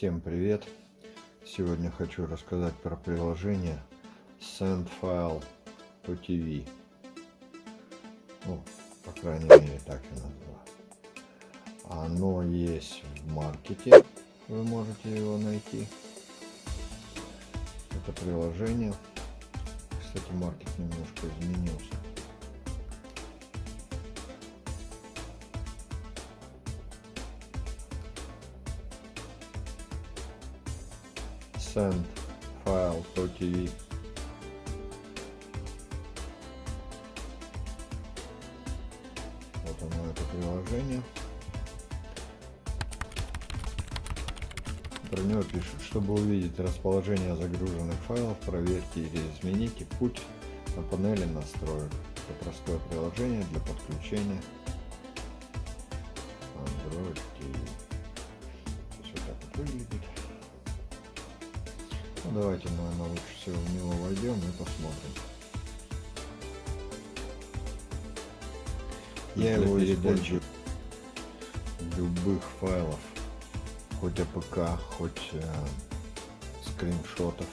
Всем привет! Сегодня хочу рассказать про приложение SendFile to TV. Ну, по крайней мере, так я назвал. Оно есть в маркете, вы можете его найти. Это приложение. Кстати, маркет немножко изменился. Send to TV. Вот оно, это приложение. Про него пишут, чтобы увидеть расположение загруженных файлов, проверьте или измените путь на панели настроек. Это простое приложение для подключения Android TV. Ну, давайте, наверное, лучше всего в него войдем и посмотрим. Я его передачу любых файлов, хоть APK, хоть э, скриншотов.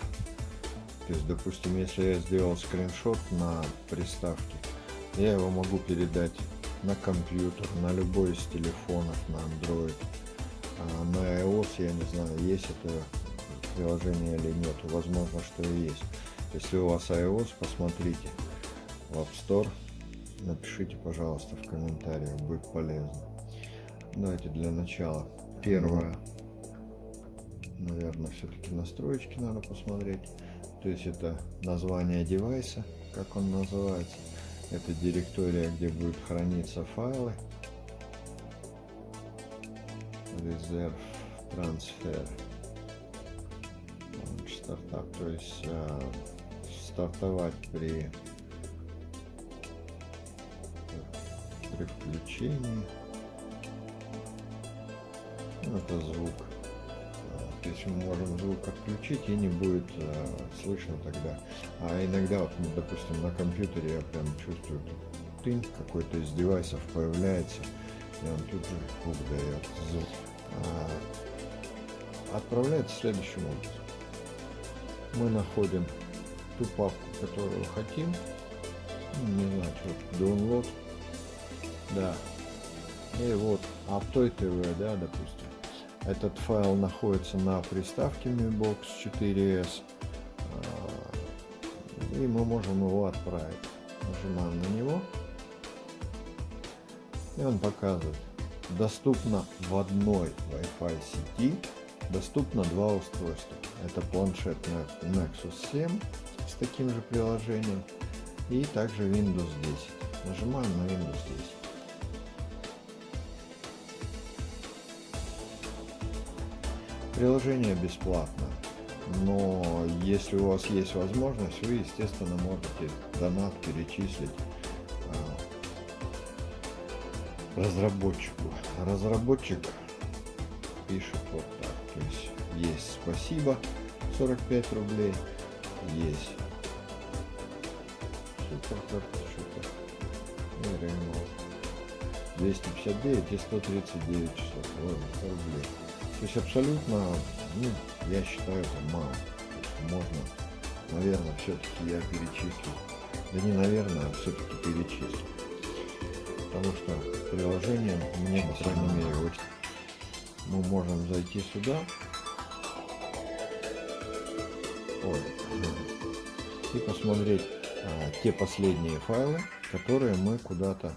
То есть, допустим, если я сделал скриншот на приставке, я его могу передать на компьютер, на любой из телефонов, на Android. А на iOS, я не знаю, есть это приложения или нет. Возможно, что и есть. Если у вас iOS, посмотрите в App Store. Напишите, пожалуйста, в комментариях, будет полезно. Давайте для начала. Первое, наверное, все-таки настройки надо посмотреть. То есть это название девайса, как он называется. Это директория, где будут храниться файлы. Резерв, трансфер стартап, то есть э, стартовать при, при включении. Ну, это звук. То есть мы можем звук отключить и не будет э, слышно тогда. А иногда, вот, ну, допустим, на компьютере я прям чувствую, тынь какой-то из девайсов появляется, и он тут же звук дает звук. А, отправляется следующим образом мы находим ту папку, которую хотим. Ну, не знаю, download. Да. И вот Aptoy да, допустим. Этот файл находится на приставке Mi Box 4S. А, и мы можем его отправить. Нажимаем на него. И он показывает. Доступно в одной Wi-Fi сети доступно два устройства. Это планшет Nexus 7 с таким же приложением и также Windows 10. Нажимаем на Windows 10. Приложение бесплатно, но если у вас есть возможность, вы, естественно, можете донат перечислить а, разработчику. Разработчик пишет вот. То есть есть спасибо 45 рублей, есть суперкарта что-то и Реймол 259 и 139 часов рублей. То есть абсолютно, ну, я считаю это мало. Можно, наверное, все-таки я перечислю. Да не наверное, а все-таки перечислю. Потому что приложение мне, по крайней мере, очень мы можем зайти сюда Ой. и посмотреть а, те последние файлы, которые мы куда-то,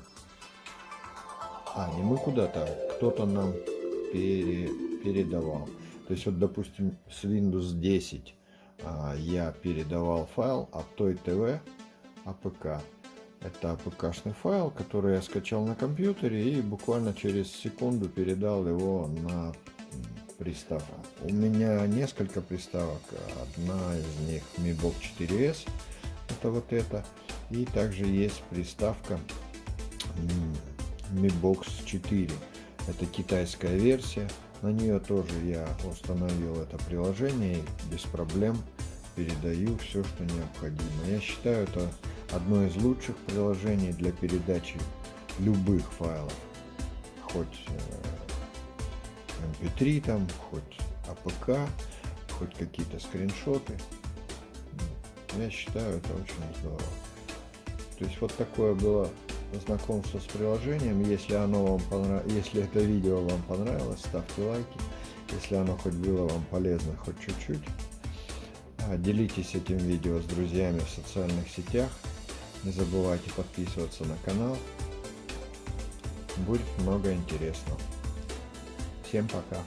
а не мы куда-то, а кто-то нам пере, передавал. То есть вот, допустим, с Windows 10 а, я передавал файл OTT TV APK. Это APK файл, который я скачал на компьютере и буквально через секунду передал его на приставку. У меня несколько приставок. Одна из них Mi Box 4S. Это вот это. И также есть приставка Mi Box 4. Это китайская версия. На нее тоже я установил это приложение и без проблем передаю все, что необходимо. Я считаю это одно из лучших приложений для передачи любых файлов, хоть MP3 э, там, хоть APK, хоть какие-то скриншоты. Я считаю, это очень здорово. То есть вот такое было знакомство с приложением. Если оно вам понравилось, если это видео вам понравилось, ставьте лайки. Если оно хоть было вам полезно, хоть чуть-чуть. А, делитесь этим видео с друзьями в социальных сетях. Не забывайте подписываться на канал. Будет много интересного. Всем пока.